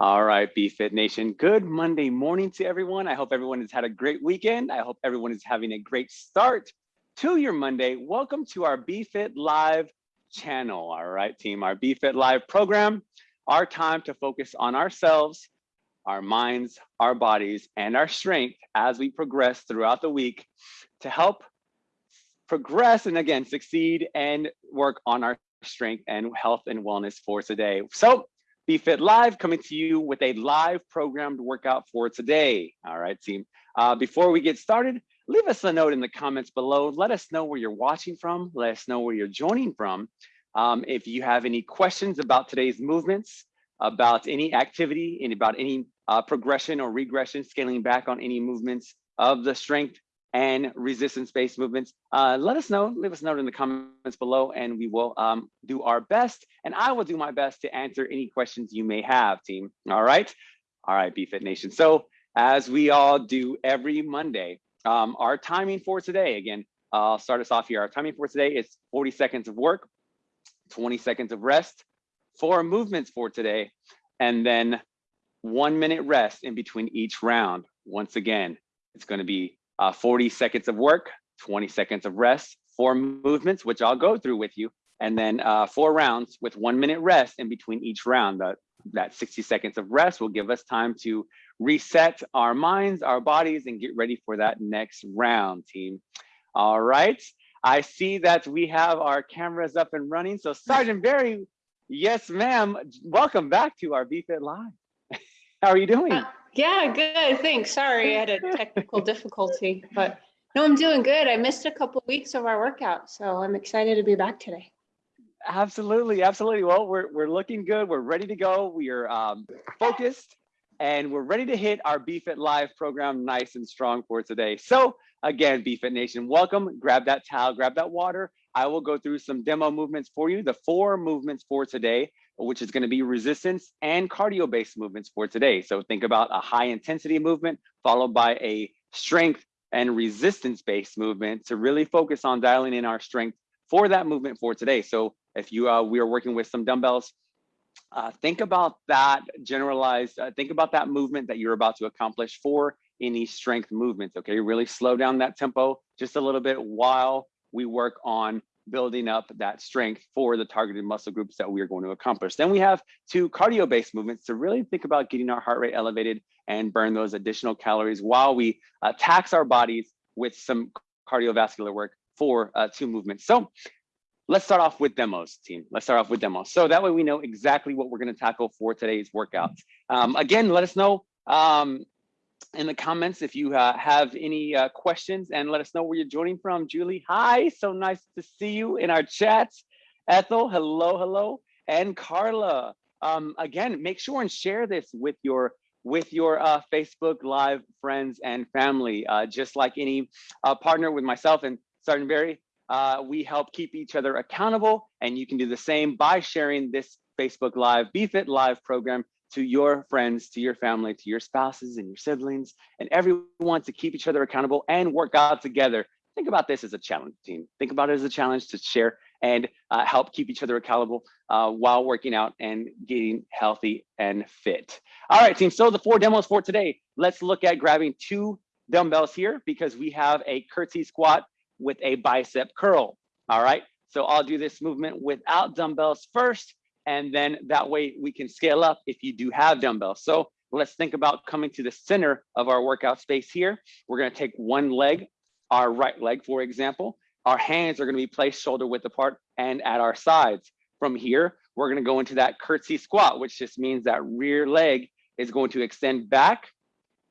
All right, BFit Nation. Good Monday morning to everyone. I hope everyone has had a great weekend. I hope everyone is having a great start to your Monday. Welcome to our BFit Live channel. All right, team, our BFit Live program, our time to focus on ourselves, our minds, our bodies, and our strength as we progress throughout the week to help progress and again, succeed and work on our strength and health and wellness for today. So BFit Live coming to you with a live programmed workout for today. All right, team. Uh, before we get started, leave us a note in the comments below. Let us know where you're watching from. Let us know where you're joining from. Um, if you have any questions about today's movements, about any activity, and about any uh, progression or regression, scaling back on any movements of the strength and resistance-based movements, uh, let us know, leave us a note in the comments below and we will um, do our best and I will do my best to answer any questions you may have, team. All right? All right, BFit Nation. So as we all do every Monday, um, our timing for today, again, I'll start us off here. Our timing for today is 40 seconds of work, 20 seconds of rest, four movements for today, and then one minute rest in between each round. Once again, it's gonna be uh, 40 seconds of work, 20 seconds of rest, four movements, which I'll go through with you, and then uh, four rounds with one minute rest in between each round. That, that 60 seconds of rest will give us time to reset our minds, our bodies, and get ready for that next round, team. All right. I see that we have our cameras up and running. So Sergeant Barry, yes, ma'am. Welcome back to our BFit Live. How are you doing? Yeah, good. Thanks. Sorry, I had a technical difficulty, but no, I'm doing good. I missed a couple of weeks of our workout, so I'm excited to be back today. Absolutely, absolutely. Well, we're we're looking good. We're ready to go. We are um, focused, and we're ready to hit our BFit Live program nice and strong for today. So again, BFit Nation, welcome. Grab that towel, grab that water. I will go through some demo movements for you. The four movements for today which is going to be resistance and cardio based movements for today. So think about a high intensity movement followed by a strength and resistance based movement to really focus on dialing in our strength for that movement for today. So if you uh, we are working with some dumbbells, uh, think about that generalized, uh, think about that movement that you're about to accomplish for any strength movements, okay? Really slow down that tempo just a little bit while we work on building up that strength for the targeted muscle groups that we are going to accomplish. Then we have two cardio-based movements to really think about getting our heart rate elevated and burn those additional calories while we uh, tax our bodies with some cardiovascular work for uh, two movements. So let's start off with demos, team. Let's start off with demos. So that way we know exactly what we're gonna tackle for today's workouts. Um, again, let us know um, in the comments if you uh, have any uh, questions and let us know where you're joining from. Julie, hi, so nice to see you in our chats. Ethel, hello, hello. And Carla, um, again, make sure and share this with your with your uh, Facebook Live friends and family. Uh, just like any uh, partner with myself and Sergeant Barry, uh, we help keep each other accountable and you can do the same by sharing this Facebook Live, BFit Live program to your friends, to your family, to your spouses and your siblings, and everyone to keep each other accountable and work out together. Think about this as a challenge, team. Think about it as a challenge to share and uh, help keep each other accountable uh, while working out and getting healthy and fit. All right, team. So the four demos for today. Let's look at grabbing two dumbbells here because we have a curtsy squat with a bicep curl. All right. So I'll do this movement without dumbbells first and then that way we can scale up if you do have dumbbells. So let's think about coming to the center of our workout space here. We're gonna take one leg, our right leg, for example. Our hands are gonna be placed shoulder width apart and at our sides. From here, we're gonna go into that curtsy squat, which just means that rear leg is going to extend back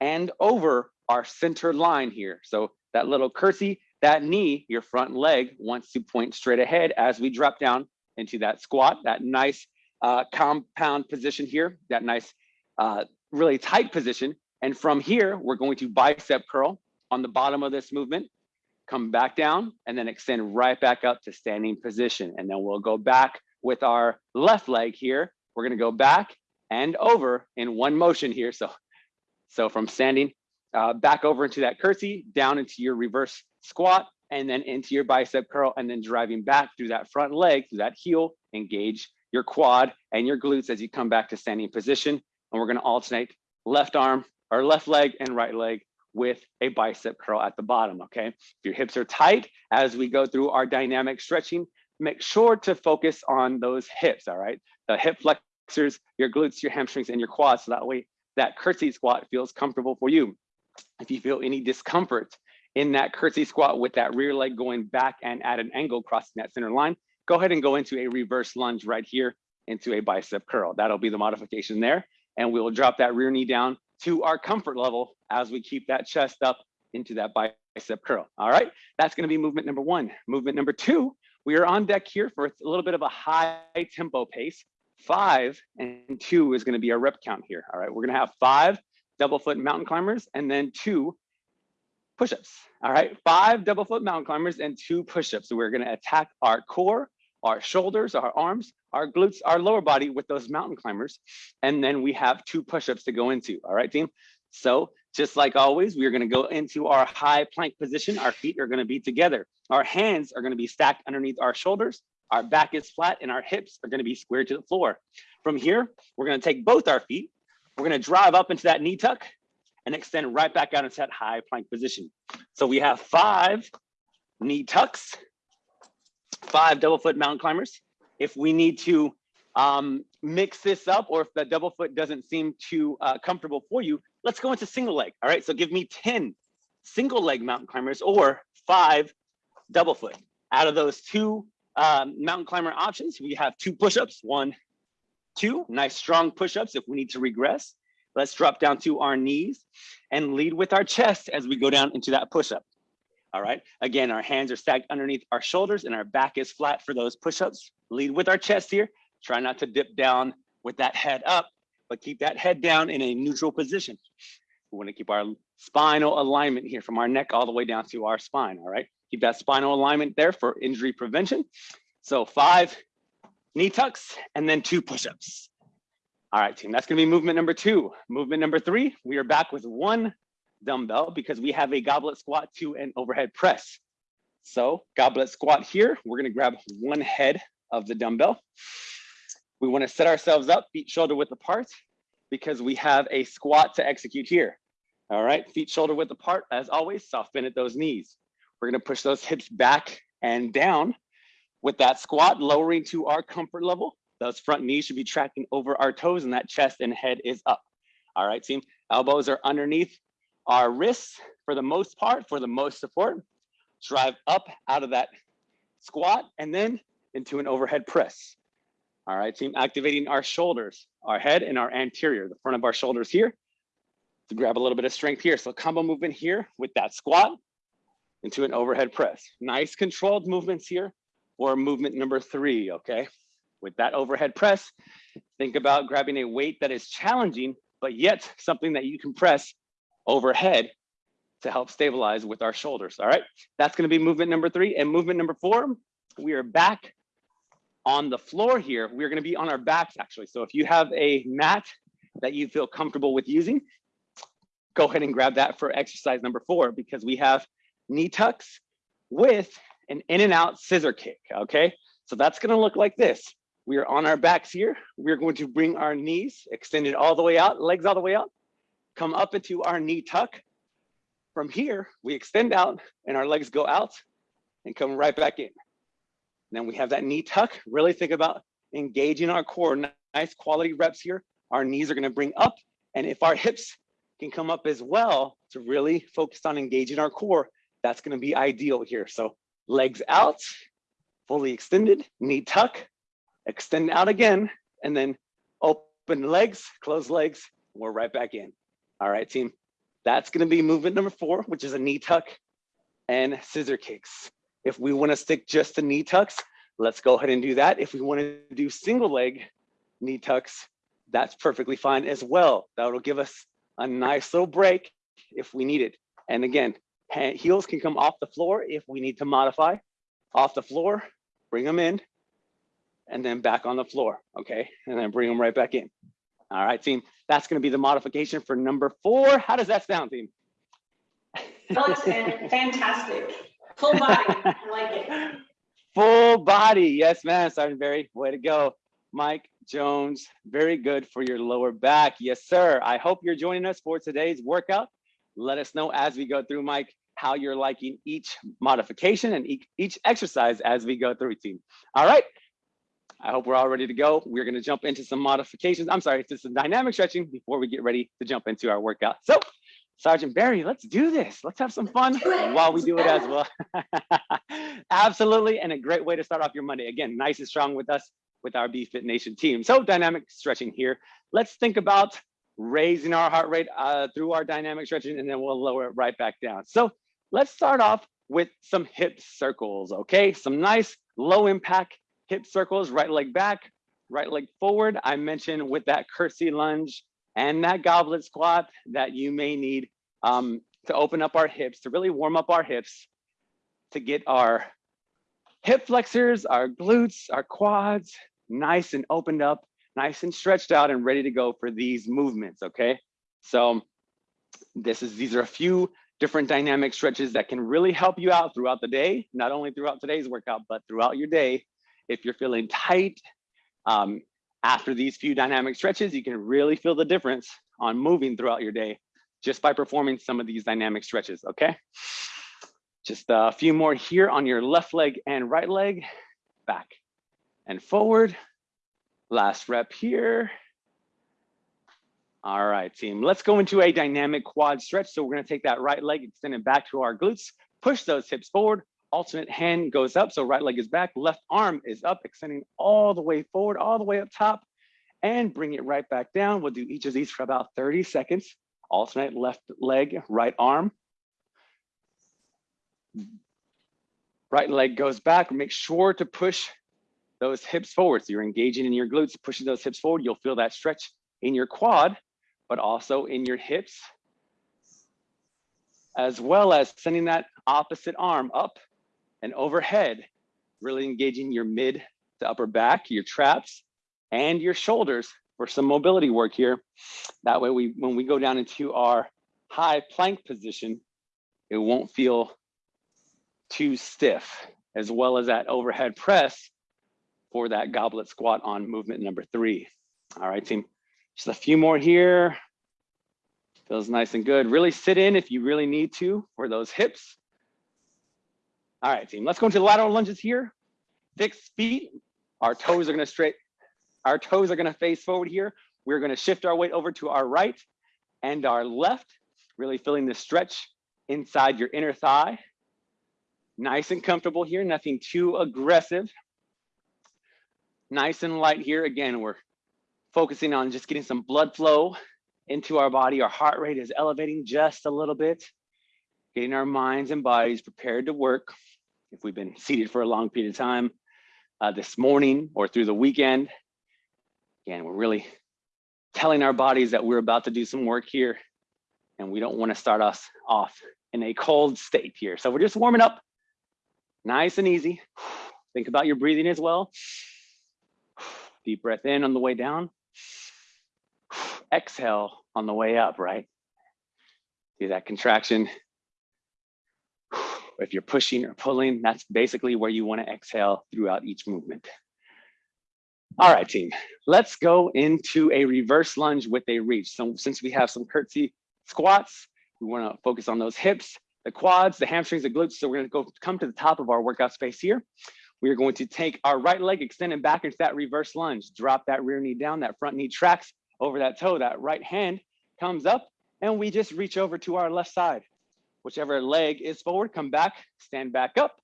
and over our center line here. So that little curtsy, that knee, your front leg wants to point straight ahead as we drop down into that squat, that nice uh, compound position here, that nice, uh, really tight position. And from here, we're going to bicep curl on the bottom of this movement, come back down, and then extend right back up to standing position. And then we'll go back with our left leg here. We're gonna go back and over in one motion here. So, so from standing uh, back over into that curtsy, down into your reverse squat, and then into your bicep curl and then driving back through that front leg, through that heel, engage your quad and your glutes as you come back to standing position. and we're gonna alternate left arm or left leg and right leg with a bicep curl at the bottom, okay? If your hips are tight, as we go through our dynamic stretching, make sure to focus on those hips, all right? The hip flexors, your glutes, your hamstrings, and your quads, so that way that curtsy squat feels comfortable for you. If you feel any discomfort in that curtsy squat with that rear leg going back and at an angle crossing that center line, go ahead and go into a reverse lunge right here into a bicep curl. That'll be the modification there. And we will drop that rear knee down to our comfort level as we keep that chest up into that bicep curl. All right, that's gonna be movement number one. Movement number two, we are on deck here for a little bit of a high tempo pace. Five and two is gonna be our rep count here. All right, we're gonna have five double foot mountain climbers and then two push-ups. All right, five double foot mountain climbers and two push-ups. So we're gonna attack our core, our shoulders, our arms, our glutes, our lower body with those mountain climbers. And then we have two push-ups to go into. All right, team. So just like always, we're gonna go into our high plank position. Our feet are gonna be together. Our hands are gonna be stacked underneath our shoulders. Our back is flat and our hips are gonna be squared to the floor. From here, we're gonna take both our feet. We're gonna drive up into that knee tuck and extend right back out into that high plank position. So we have five knee tucks, five double foot mountain climbers. If we need to um, mix this up or if the double foot doesn't seem too uh, comfortable for you, let's go into single leg. All right, so give me 10 single leg mountain climbers or five double foot. Out of those two um, mountain climber options, we have two push-ups, one, two, nice strong push-ups if we need to regress. Let's drop down to our knees and lead with our chest as we go down into that push-up. All right, again, our hands are stacked underneath our shoulders and our back is flat for those push-ups. Lead with our chest here. Try not to dip down with that head up, but keep that head down in a neutral position. We wanna keep our spinal alignment here from our neck all the way down to our spine, all right? Keep that spinal alignment there for injury prevention. So five knee tucks and then two push-ups. All right, team, that's gonna be movement number two. Movement number three, we are back with one dumbbell because we have a goblet squat to an overhead press. So goblet squat here, we're gonna grab one head of the dumbbell. We wanna set ourselves up, feet shoulder width apart, because we have a squat to execute here. All right, feet shoulder width apart, as always, soft bend at those knees. We're gonna push those hips back and down with that squat, lowering to our comfort level. Those front knees should be tracking over our toes and that chest and head is up. All right, team, elbows are underneath our wrists for the most part, for the most support. Drive up out of that squat and then into an overhead press. All right, team, activating our shoulders, our head and our anterior, the front of our shoulders here to grab a little bit of strength here. So combo movement here with that squat into an overhead press. Nice controlled movements here or movement number three, okay? With that overhead press, think about grabbing a weight that is challenging, but yet something that you can press overhead to help stabilize with our shoulders, all right? That's gonna be movement number three. And movement number four, we are back on the floor here. We're gonna be on our backs actually. So if you have a mat that you feel comfortable with using, go ahead and grab that for exercise number four because we have knee tucks with an in and out scissor kick, okay? So that's gonna look like this. We are on our backs here. We're going to bring our knees extended all the way out, legs all the way out, come up into our knee tuck. From here, we extend out and our legs go out and come right back in. And then we have that knee tuck. Really think about engaging our core. Nice quality reps here. Our knees are gonna bring up. And if our hips can come up as well to really focus on engaging our core, that's gonna be ideal here. So legs out, fully extended, knee tuck, extend out again, and then open legs, close legs, we're right back in. All right, team. That's gonna be movement number four, which is a knee tuck and scissor kicks. If we wanna stick just to knee tucks, let's go ahead and do that. If we wanna do single leg knee tucks, that's perfectly fine as well. That'll give us a nice little break if we need it. And again, heels can come off the floor if we need to modify. Off the floor, bring them in, and then back on the floor, okay? And then bring them right back in. All right, team. That's going to be the modification for number four. How does that sound, team? Fantastic. Full body. I like it. Full body. Yes, man. Sergeant Barry, way to go. Mike, Jones, very good for your lower back. Yes, sir. I hope you're joining us for today's workout. Let us know as we go through, Mike, how you're liking each modification and each, each exercise as we go through, team. All right. I hope we're all ready to go. We're going to jump into some modifications. I'm sorry, just some dynamic stretching before we get ready to jump into our workout. So Sergeant Barry, let's do this. Let's have some fun while we do it as well. Absolutely, and a great way to start off your Monday. Again, nice and strong with us with our BFit Nation team. So dynamic stretching here. Let's think about raising our heart rate uh, through our dynamic stretching, and then we'll lower it right back down. So let's start off with some hip circles, okay? Some nice low impact hip circles, right leg back, right leg forward. I mentioned with that curtsy lunge and that goblet squat that you may need um, to open up our hips, to really warm up our hips, to get our hip flexors, our glutes, our quads, nice and opened up, nice and stretched out and ready to go for these movements, okay? So this is, these are a few different dynamic stretches that can really help you out throughout the day, not only throughout today's workout, but throughout your day. If you're feeling tight, um, after these few dynamic stretches, you can really feel the difference on moving throughout your day just by performing some of these dynamic stretches, okay? Just a few more here on your left leg and right leg, back and forward. Last rep here. All right, team, let's go into a dynamic quad stretch. So we're gonna take that right leg, extend it back to our glutes, push those hips forward, alternate hand goes up. So right leg is back, left arm is up, extending all the way forward, all the way up top, and bring it right back down. We'll do each of these for about 30 seconds. Alternate left leg, right arm. Right leg goes back. Make sure to push those hips forward. So you're engaging in your glutes, pushing those hips forward. You'll feel that stretch in your quad, but also in your hips, as well as sending that opposite arm up and overhead, really engaging your mid to upper back, your traps, and your shoulders for some mobility work here. That way, we when we go down into our high plank position, it won't feel too stiff, as well as that overhead press for that goblet squat on movement number three. All right, team. Just a few more here. Feels nice and good. Really sit in if you really need to for those hips. All right, team, let's go into lateral lunges here. Fixed feet, our toes are gonna straight, our toes are gonna face forward here. We're gonna shift our weight over to our right and our left, really feeling the stretch inside your inner thigh. Nice and comfortable here, nothing too aggressive. Nice and light here. Again, we're focusing on just getting some blood flow into our body. Our heart rate is elevating just a little bit, getting our minds and bodies prepared to work if we've been seated for a long period of time uh, this morning or through the weekend. Again, we're really telling our bodies that we're about to do some work here and we don't want to start us off in a cold state here. So we're just warming up nice and easy. Think about your breathing as well. Deep breath in on the way down. Exhale on the way up, right? See that contraction if you're pushing or pulling, that's basically where you wanna exhale throughout each movement. All right, team, let's go into a reverse lunge with a reach. So since we have some curtsy squats, we wanna focus on those hips, the quads, the hamstrings, the glutes. So we're gonna go come to the top of our workout space here. We are going to take our right leg, extend it back into that reverse lunge, drop that rear knee down, that front knee tracks over that toe, that right hand comes up, and we just reach over to our left side whichever leg is forward, come back, stand back up,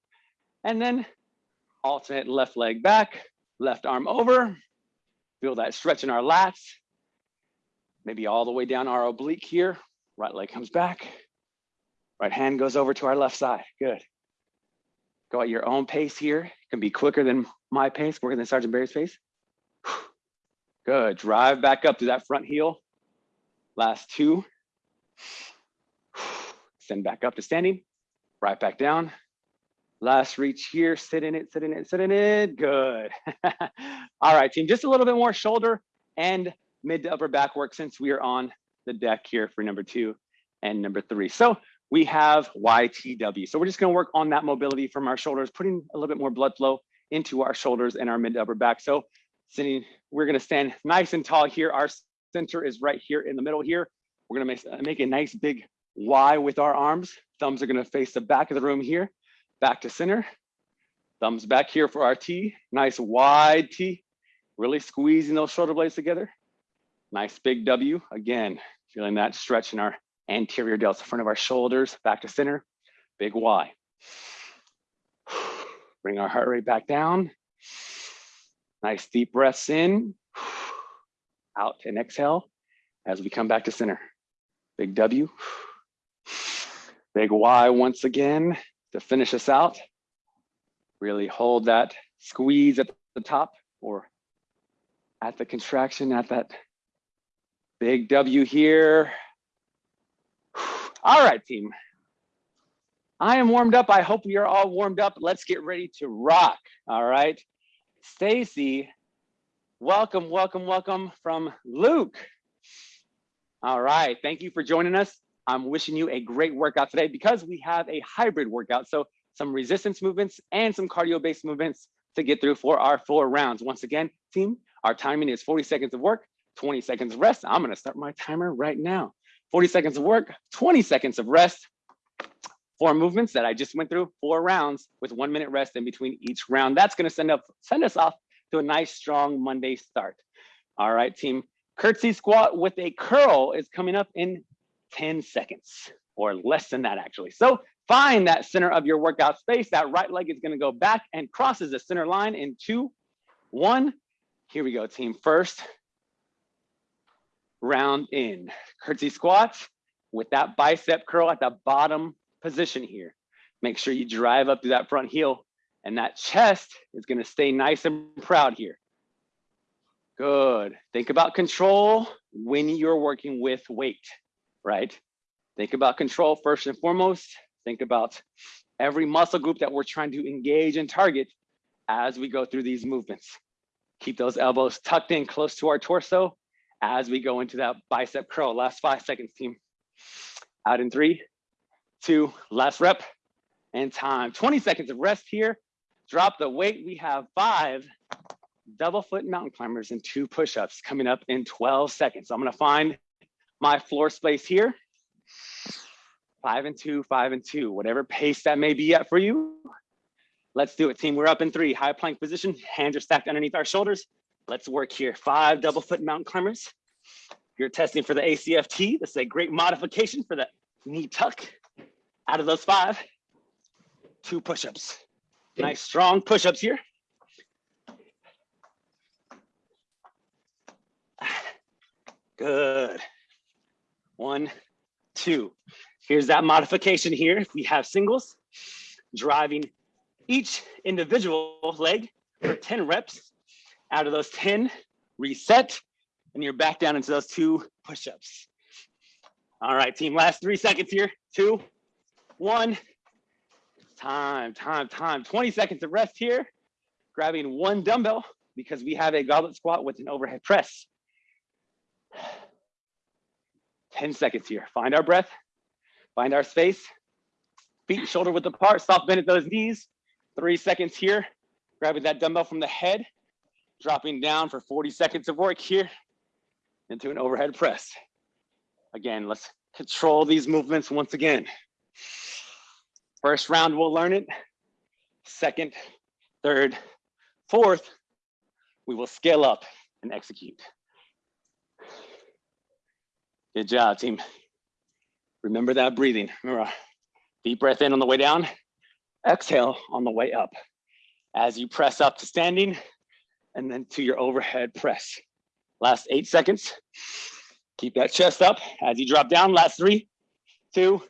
and then alternate left leg back, left arm over, feel that stretch in our lats, maybe all the way down our oblique here, right leg comes back, right hand goes over to our left side, good. Go at your own pace here, it can be quicker than my pace, quicker than Sergeant Barry's pace. Good, drive back up to that front heel. Last two. Send back up to standing, right back down. Last reach here, sit in it, sit in it, sit in it, good. All right, team, just a little bit more shoulder and mid to upper back work since we are on the deck here for number two and number three. So we have YTW. So we're just gonna work on that mobility from our shoulders, putting a little bit more blood flow into our shoulders and our mid to upper back. So sitting we're gonna stand nice and tall here. Our center is right here in the middle here. We're gonna make, make a nice big Y with our arms. Thumbs are gonna face the back of the room here, back to center. Thumbs back here for our T, nice wide T, really squeezing those shoulder blades together. Nice big W, again, feeling that stretch in our anterior delts, front of our shoulders, back to center, big Y. Bring our heart rate back down. Nice deep breaths in, out and exhale as we come back to center. Big W, big Y once again to finish us out. Really hold that squeeze at the top or at the contraction at that big W here. All right, team. I am warmed up. I hope you're all warmed up. Let's get ready to rock. All right. Stacy, welcome, welcome, welcome from Luke. All right. Thank you for joining us. I'm wishing you a great workout today because we have a hybrid workout. So some resistance movements and some cardio based movements to get through for our four rounds. Once again, team, our timing is 40 seconds of work, 20 seconds of rest. I'm gonna start my timer right now. 40 seconds of work, 20 seconds of rest. Four movements that I just went through, four rounds with one minute rest in between each round. That's gonna send, up, send us off to a nice strong Monday start. All right, team. Curtsy squat with a curl is coming up in 10 seconds or less than that actually. So find that center of your workout space. That right leg is gonna go back and crosses the center line in two, one. Here we go, team. First round in. Curtsy squats with that bicep curl at the bottom position here. Make sure you drive up to that front heel and that chest is gonna stay nice and proud here. Good. Think about control when you're working with weight, right? Think about control first and foremost. Think about every muscle group that we're trying to engage and target as we go through these movements. Keep those elbows tucked in close to our torso as we go into that bicep curl. Last five seconds, team. Out in three, two, last rep, and time. 20 seconds of rest here. Drop the weight. We have five double foot mountain climbers and two push-ups coming up in 12 seconds. I'm gonna find my floor space here. Five and two, five and two, whatever pace that may be at for you. Let's do it, team. We're up in three, high plank position. Hands are stacked underneath our shoulders. Let's work here. Five double foot mountain climbers. You're testing for the ACFT. This is a great modification for that knee tuck. Out of those five, two push-ups. Nice strong push-ups here. Good. One, two. Here's that modification here. We have singles, driving each individual leg for 10 reps. Out of those 10, reset, and you're back down into those two push-ups. All right, team, last three seconds here. Two, one. Time, time, time. 20 seconds of rest here. Grabbing one dumbbell because we have a goblet squat with an overhead press. 10 seconds here. Find our breath, find our space. Feet shoulder width apart, soft bend at those knees. Three seconds here. Grabbing that dumbbell from the head, dropping down for 40 seconds of work here into an overhead press. Again, let's control these movements once again. First round, we'll learn it. Second, third, fourth, we will scale up and execute. Good job, team. Remember that breathing. Remember, uh, deep breath in on the way down, exhale on the way up. As you press up to standing and then to your overhead press. Last eight seconds. Keep that chest up as you drop down. Last three, two,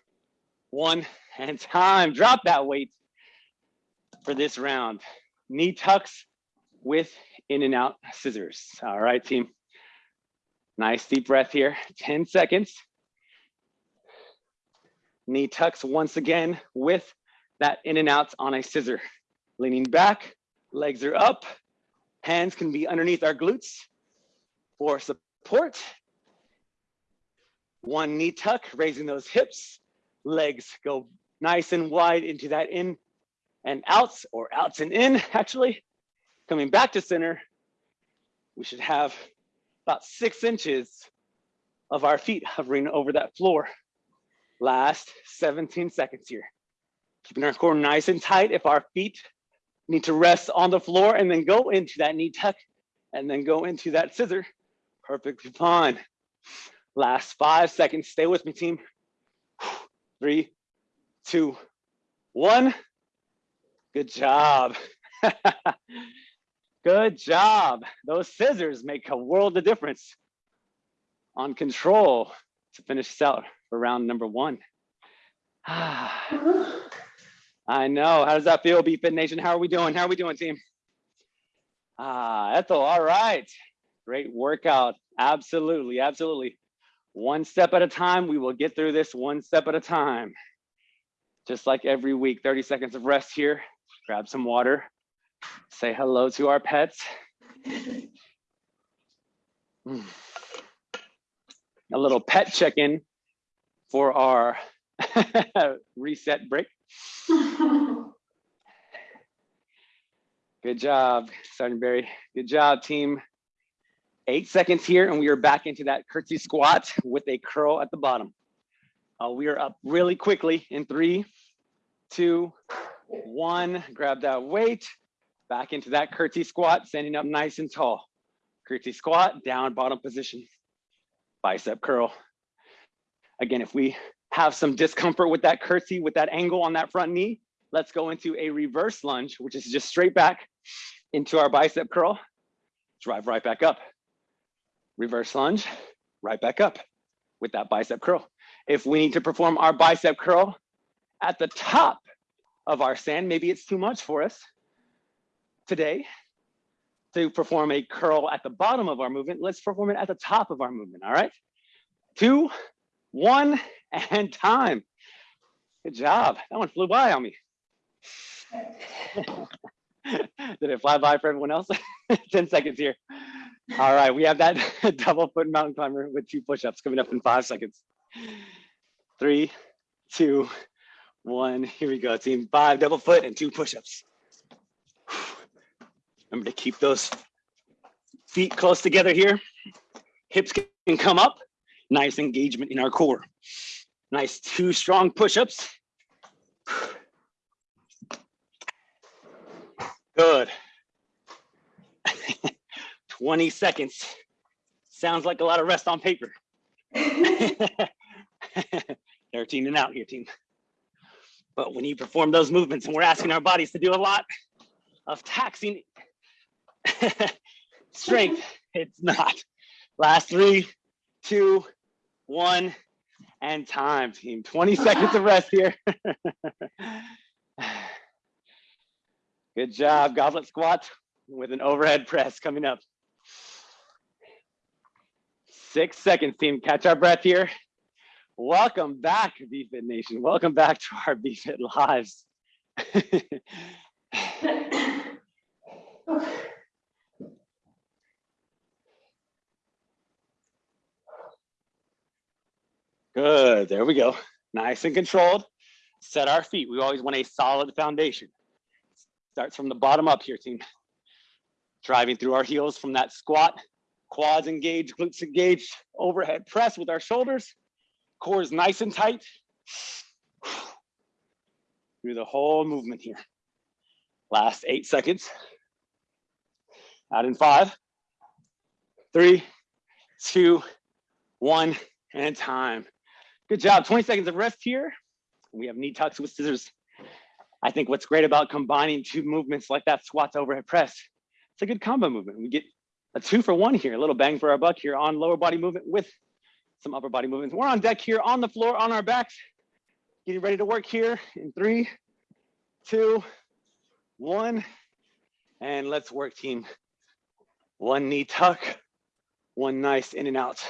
one, and time. Drop that weight for this round. Knee tucks with in and out scissors. All right, team. Nice deep breath here, 10 seconds. Knee tucks once again with that in and out on a scissor. Leaning back, legs are up, hands can be underneath our glutes for support. One knee tuck, raising those hips, legs go nice and wide into that in and outs or outs and in actually. Coming back to center, we should have about six inches of our feet hovering over that floor. Last 17 seconds here. Keeping our core nice and tight. If our feet need to rest on the floor and then go into that knee tuck and then go into that scissor, perfectly fine. Last five seconds. Stay with me, team. Three, two, one. Good job. Good job. Those scissors make a world of difference on control to finish this out for round number one. I know. How does that feel, BFit Nation? How are we doing? How are we doing, team? Ah, Ethel, all right. Great workout. Absolutely, absolutely. One step at a time, we will get through this one step at a time. Just like every week, 30 seconds of rest here. Grab some water. Say hello to our pets. A little pet check-in for our reset break. Good job, Sergeant Barry. Good job, team. Eight seconds here, and we are back into that curtsy squat with a curl at the bottom. Uh, we are up really quickly in three, two, one. Grab that weight, back into that curtsy squat, standing up nice and tall. Curtsy squat, down bottom position, bicep curl. Again, if we have some discomfort with that curtsy, with that angle on that front knee, let's go into a reverse lunge, which is just straight back into our bicep curl, drive right back up. Reverse lunge, right back up with that bicep curl. If we need to perform our bicep curl at the top of our stand, maybe it's too much for us today to perform a curl at the bottom of our movement, let's perform it at the top of our movement, all right? Two, one, and time. Good job. That one flew by on me. Did it fly by for everyone else? 10 seconds here. All right, we have that double foot mountain climber with two push-ups coming up in five seconds. Three, two, one. Here we go, team. Five double foot and two push-ups. Remember to keep those feet close together here. Hips can come up. Nice engagement in our core. Nice two strong push-ups. Good. 20 seconds. Sounds like a lot of rest on paper. 13 and out here, team. But when you perform those movements, and we're asking our bodies to do a lot of taxing strength, it's not. Last three, two, one, and time, team. 20 seconds of rest here. Good job, goblet squat with an overhead press coming up. Six seconds, team. Catch our breath here. Welcome back, BFit Nation. Welcome back to our BFit Lives. Good, there we go. Nice and controlled. Set our feet. We always want a solid foundation. Starts from the bottom up here, team. Driving through our heels from that squat, quads engaged, glutes engaged, overhead press with our shoulders. Core is nice and tight. Through the whole movement here. Last eight seconds. Out in five, three, two, one, and time. Good job. 20 seconds of rest here. We have knee tucks with scissors. I think what's great about combining two movements like that squats overhead press, it's a good combo movement. We get a two for one here, a little bang for our buck here on lower body movement with some upper body movements. We're on deck here on the floor on our backs, getting ready to work here in three, two, one, and let's work team. One knee tuck, one nice in and out,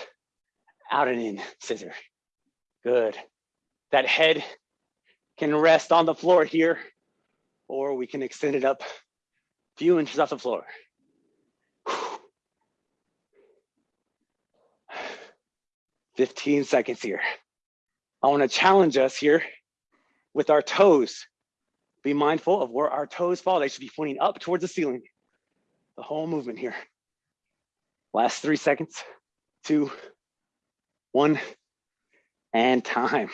out and in scissor. Good. That head can rest on the floor here, or we can extend it up a few inches off the floor. 15 seconds here. I wanna challenge us here with our toes. Be mindful of where our toes fall. They should be pointing up towards the ceiling. The whole movement here. Last three seconds, two, one, and time.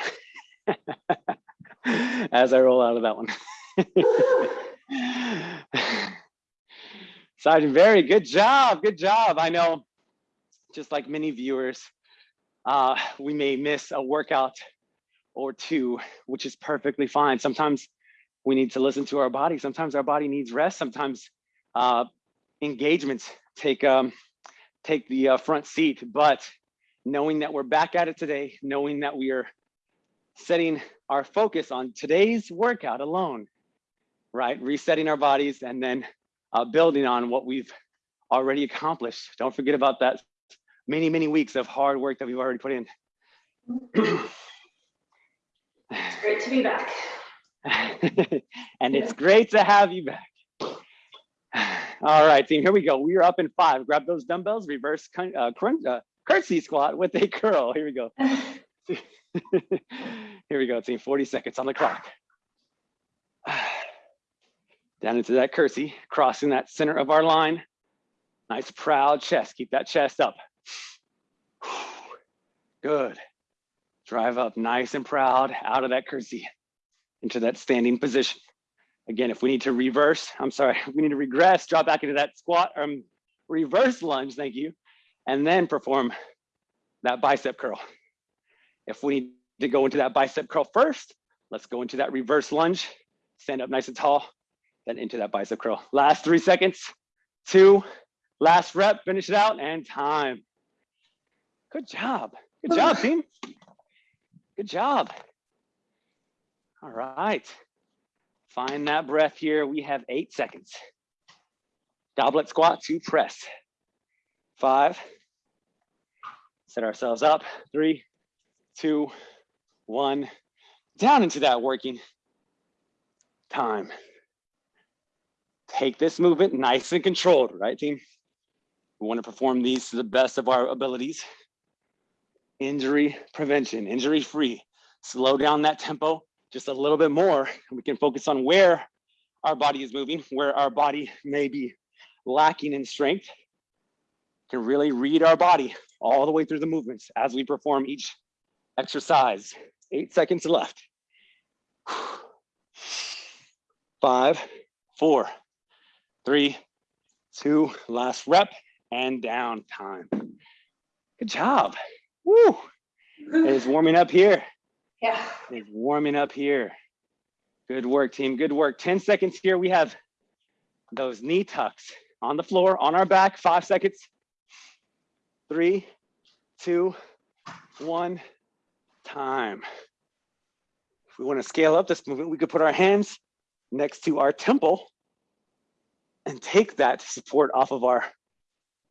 As I roll out of that one. Sergeant Barry, good job, good job. I know, just like many viewers, uh, we may miss a workout or two, which is perfectly fine. Sometimes we need to listen to our body. Sometimes our body needs rest. Sometimes uh, engagements take um, take the uh, front seat. But knowing that we're back at it today, knowing that we are setting our focus on today's workout alone, right? Resetting our bodies and then uh, building on what we've already accomplished. Don't forget about that many, many weeks of hard work that we've already put in. It's great to be back. and it's great to have you back. All right, team, here we go. We are up in five. Grab those dumbbells, reverse uh, crunch, uh, curtsy squat with a curl. Here we go. here we go, team. 40 seconds on the clock. Down into that curtsy, crossing that center of our line. Nice proud chest. Keep that chest up. Good. Drive up nice and proud out of that curtsy into that standing position. Again, if we need to reverse, I'm sorry, if we need to regress, drop back into that squat, um, reverse lunge, thank you, and then perform that bicep curl. If we need to go into that bicep curl first, let's go into that reverse lunge, stand up nice and tall, then into that bicep curl. Last three seconds, two, last rep, finish it out, and time. Good job. Good job, team. Good job. All right. Find that breath here. We have eight seconds. Goblet squat to press. Five. Set ourselves up. Three, two, one. Down into that working time. Take this movement nice and controlled, right team? We want to perform these to the best of our abilities. Injury prevention, injury free. Slow down that tempo just a little bit more. We can focus on where our body is moving, where our body may be lacking in strength. Can really read our body all the way through the movements as we perform each exercise. Eight seconds left. Five, four, three, two, last rep and down time. Good job. Woo. It is warming up here. Yeah. It's warming up here. Good work, team. Good work. 10 seconds here. We have those knee tucks on the floor, on our back. Five seconds. Three, two, one, time. If we want to scale up this movement, we could put our hands next to our temple and take that support off of our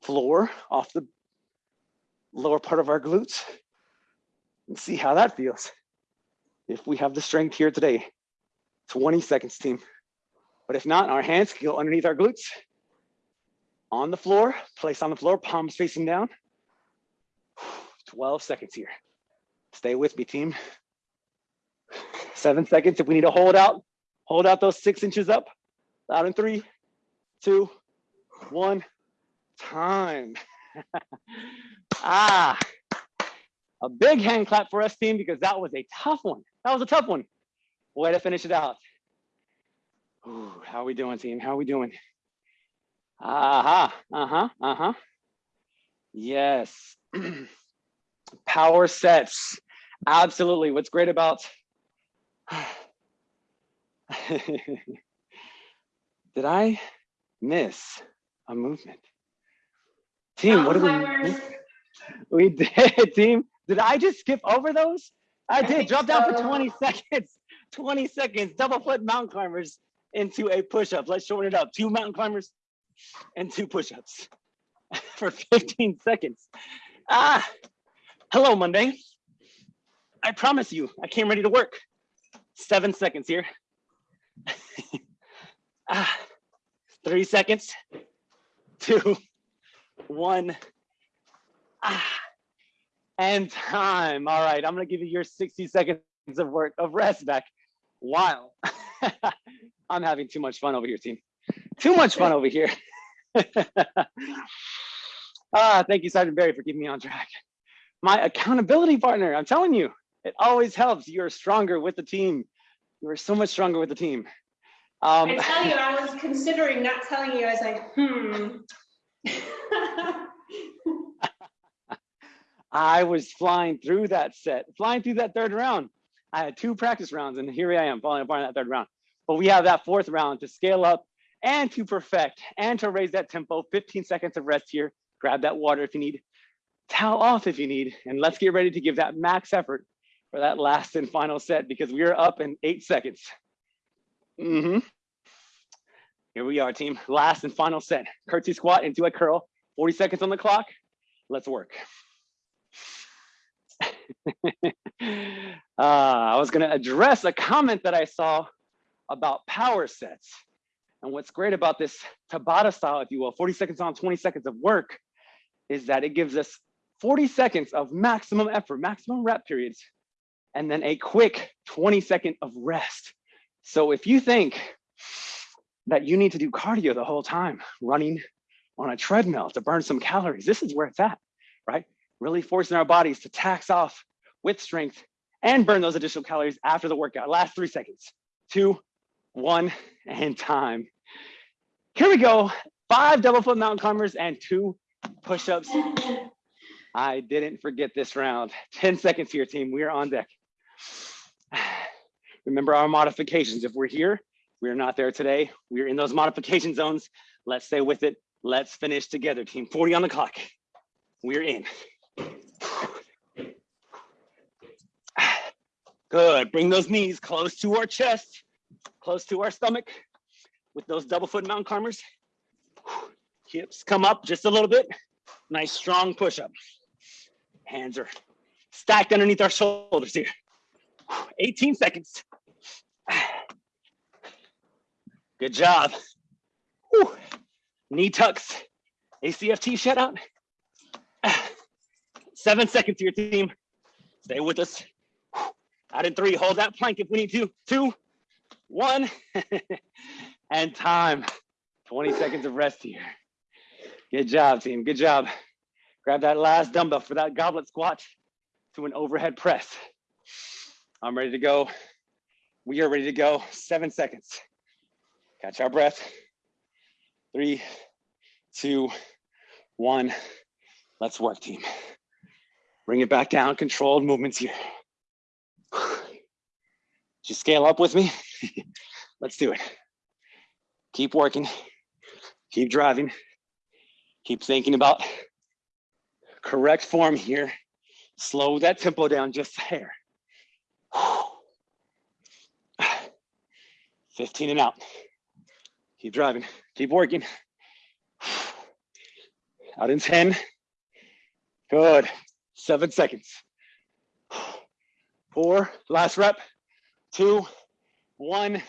floor, off the lower part of our glutes, and see how that feels. If we have the strength here today, 20 seconds team. But if not, our hands can go underneath our glutes, on the floor, place on the floor, palms facing down. 12 seconds here. Stay with me, team. Seven seconds. If we need to hold out, hold out those six inches up. Out in three, two, one, time. ah, a big hand clap for us, team, because that was a tough one. That was a tough one. Way to finish it out. Ooh, how are we doing, team? How are we doing? Aha, uh-huh, uh-huh. Yes. Power sets. Absolutely. What's great about Did I miss a movement? Team, what did we We did, team. Did I just skip over those? I did. Drop down for 20 seconds. 20 seconds. Double foot mountain climbers into a push-up. Let's shorten it up. Two mountain climbers and two push-ups for 15 seconds. Ah, hello, Monday. I promise you, I came ready to work. Seven seconds here. ah, three seconds. Two, one. Ah and time. All right, I'm gonna give you your 60 seconds of work of rest back. Wow. I'm having too much fun over here, team. Too much fun over here. Ah, thank you, Sergeant Barry, for keeping me on track. My accountability partner, I'm telling you, it always helps. You're stronger with the team. You are so much stronger with the team. Um, I tell you, I was considering not telling you. I was like, hmm. I was flying through that set, flying through that third round. I had two practice rounds, and here I am falling apart in that third round. But we have that fourth round to scale up and to perfect and to raise that tempo. 15 seconds of rest here. Grab that water if you need, towel off if you need, and let's get ready to give that max effort for that last and final set because we are up in eight seconds. Mm -hmm. Here we are, team. Last and final set. Curtsy squat into a curl. 40 seconds on the clock. Let's work. uh, I was going to address a comment that I saw about power sets. And what's great about this Tabata style, if you will, 40 seconds on, 20 seconds of work, is that it gives us 40 seconds of maximum effort, maximum rep periods, and then a quick 20 second of rest. So if you think that you need to do cardio the whole time, running on a treadmill to burn some calories, this is where it's at, right? Really forcing our bodies to tax off with strength and burn those additional calories after the workout. Last three seconds, two, one, and time. Here we go. Five double foot mountain climbers and two push-ups. I didn't forget this round. 10 seconds here, team. We are on deck. Remember our modifications. If we're here, we're not there today. We're in those modification zones. Let's stay with it. Let's finish together, team. 40 on the clock. We're in. Good. Bring those knees close to our chest, close to our stomach with those double foot mountain climbers. Hips come up just a little bit. Nice strong push up. Hands are stacked underneath our shoulders here. 18 seconds. Good job. Whew. Knee tucks, ACFT shut out. Seven seconds to your team. Stay with us. Out in three, hold that plank if we need to. Two, one, and time. 20 seconds of rest here. Good job, team, good job. Grab that last dumbbell for that goblet squat to an overhead press. I'm ready to go. We are ready to go. Seven seconds. Catch our breath. Three, two, one. Let's work, team. Bring it back down. Controlled movements here. Just scale up with me. Let's do it. Keep working. Keep driving. Keep thinking about correct form here. Slow that tempo down just a hair. 15 and out. Keep driving, keep working. Out in 10. Good. Seven seconds. Four, last rep. Two, one,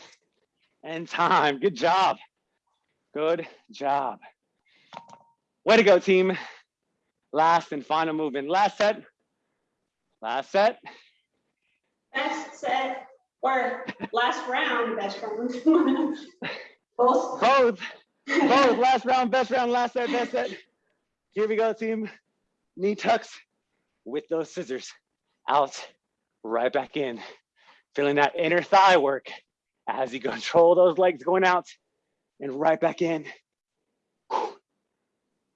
and time. Good job. Good job. Way to go, team. Last and final movement. Last set. Last set. Best set or last round, best round. Both. Both. Both. Last round, best round, last set, best set. Here we go, team. Knee tucks with those scissors. Out, right back in. Feeling that inner thigh work as you control those legs going out and right back in.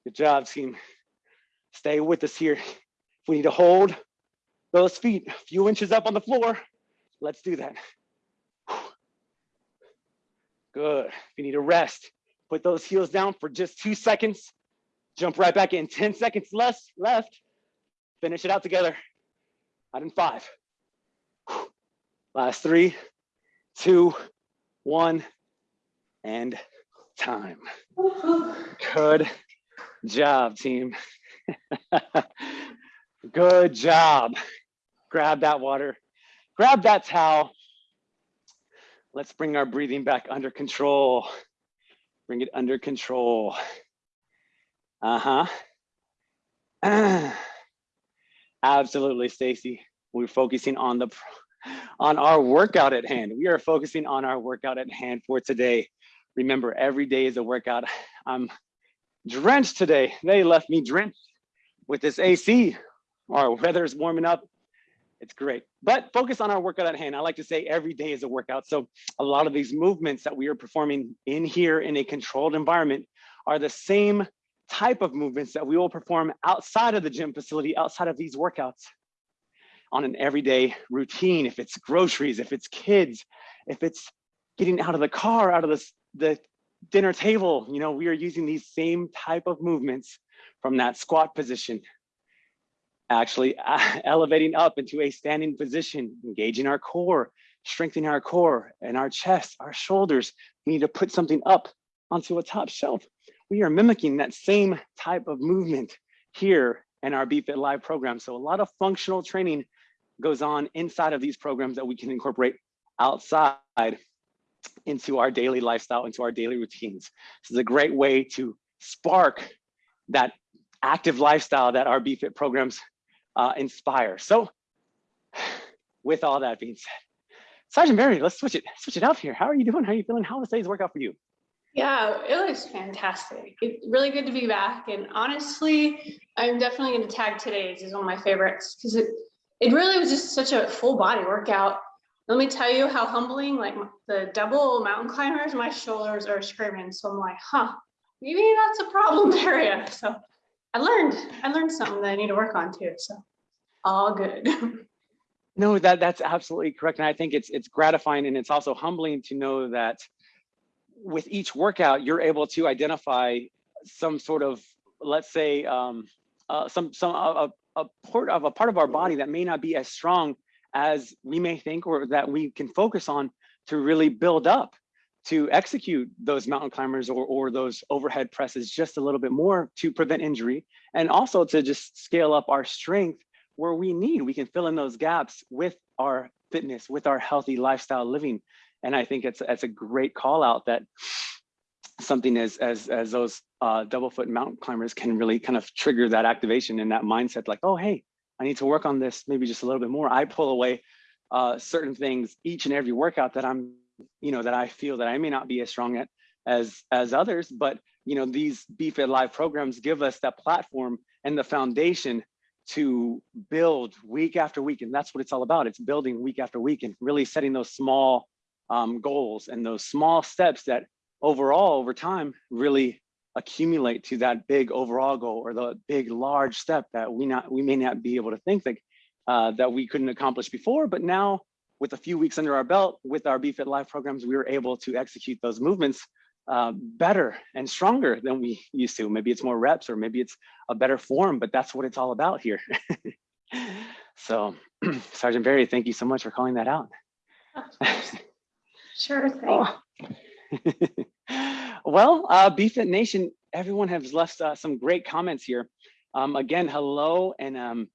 Good job, team. Stay with us here. If we need to hold those feet a few inches up on the floor, let's do that. Good. If you need to rest, put those heels down for just two seconds. Jump right back in. 10 seconds less left. Finish it out together. Out in five. Last three, two, one, and time. Good job, team. Good job. Grab that water, grab that towel. Let's bring our breathing back under control. Bring it under control. Uh-huh. Absolutely, Stacy. We're focusing on the on our workout at hand. We are focusing on our workout at hand for today. Remember, every day is a workout. I'm drenched today. They left me drenched with this AC. Our weather is warming up. It's great. But focus on our workout at hand. I like to say every day is a workout. So a lot of these movements that we are performing in here in a controlled environment are the same type of movements that we will perform outside of the gym facility, outside of these workouts on an everyday routine. If it's groceries, if it's kids, if it's getting out of the car, out of the, the dinner table, you know, we are using these same type of movements from that squat position, actually uh, elevating up into a standing position, engaging our core, strengthening our core and our chest, our shoulders. We need to put something up onto a top shelf. We are mimicking that same type of movement here in our BFit Live program. So a lot of functional training goes on inside of these programs that we can incorporate outside into our daily lifestyle, into our daily routines. This is a great way to spark that active lifestyle that our BFit programs uh, inspire. So with all that being said, Sergeant Barry, let's switch it, switch it up here. How are you doing? How are you feeling? How was today's workout for you? Yeah, it was fantastic. It's really good to be back. And honestly, I'm definitely going to tag today's as one of my favorites because it, it really was just such a full body workout. Let me tell you how humbling, like the double mountain climbers, my shoulders are screaming. So I'm like, huh, maybe that's a problem area. So I learned, I learned something that I need to work on too. So all good. No, that that's absolutely correct. And I think it's it's gratifying and it's also humbling to know that with each workout, you're able to identify some sort of, let's say, um, uh, some some a, a part of a part of our body that may not be as strong as we may think or that we can focus on to really build up to execute those mountain climbers or, or those overhead presses just a little bit more to prevent injury and also to just scale up our strength where we need. We can fill in those gaps with our fitness, with our healthy lifestyle living. And I think it's, it's a great call out that something as, as, as those uh, double foot mountain climbers can really kind of trigger that activation and that mindset like, oh, hey, I need to work on this maybe just a little bit more. I pull away uh, certain things each and every workout that I'm, you know, that I feel that I may not be as strong at as as others, but you know, these BFit Live programs give us that platform and the foundation to build week after week. And that's what it's all about. It's building week after week and really setting those small um, goals and those small steps that overall over time really accumulate to that big overall goal or the big large step that we not we may not be able to think that uh, that we couldn't accomplish before. But now with a few weeks under our belt with our bfit live programs we were able to execute those movements uh, better and stronger than we used to. Maybe it's more reps or maybe it's a better form but that's what it's all about here. So sergeant barry thank you so much for calling that out. Sure thing well, uh, BFit Nation, everyone has left uh, some great comments here. Um, again, hello, and um,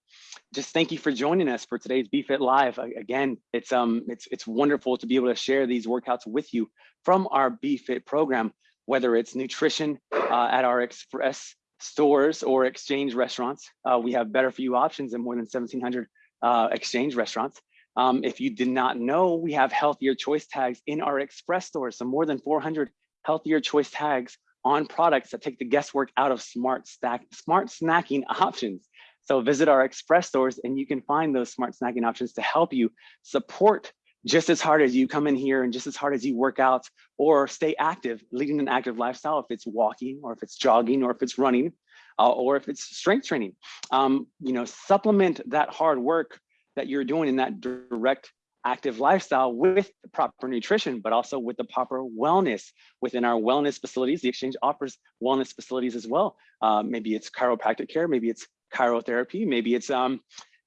just thank you for joining us for today's BFit Live. Again, it's um, it's it's wonderful to be able to share these workouts with you from our BFit program, whether it's nutrition uh, at our express stores or exchange restaurants. Uh, we have better for you options in more than 1,700 uh, exchange restaurants. Um, if you did not know, we have healthier choice tags in our express stores. So more than 400 healthier choice tags on products that take the guesswork out of smart stack, smart snacking options. So visit our express stores and you can find those smart snacking options to help you support just as hard as you come in here and just as hard as you work out or stay active, leading an active lifestyle, if it's walking or if it's jogging or if it's running uh, or if it's strength training. Um, you know, supplement that hard work that you're doing in that direct active lifestyle with the proper nutrition, but also with the proper wellness within our wellness facilities. The exchange offers wellness facilities as well. Uh, maybe it's chiropractic care, maybe it's chirotherapy, maybe it's um,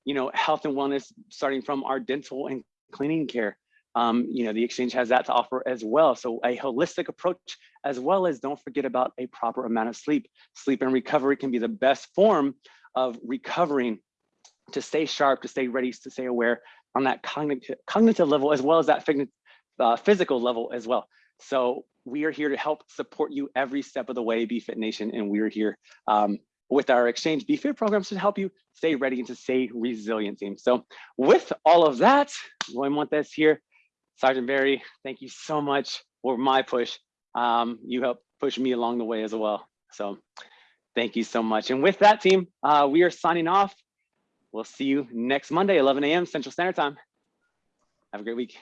you know health and wellness starting from our dental and cleaning care. Um, you know the exchange has that to offer as well. So a holistic approach, as well as don't forget about a proper amount of sleep. Sleep and recovery can be the best form of recovering to stay sharp, to stay ready, to stay aware on that cognitive, cognitive level, as well as that uh, physical level as well. So we are here to help support you every step of the way, BFit Nation, and we're here um, with our Exchange BFit programs to help you stay ready and to stay resilient team. So with all of that, Roy Montes here, Sergeant Barry, thank you so much for my push. Um, you helped push me along the way as well. So Thank you so much. And with that team, uh, we are signing off. We'll see you next Monday, 11 a.m. Central Standard Time. Have a great week.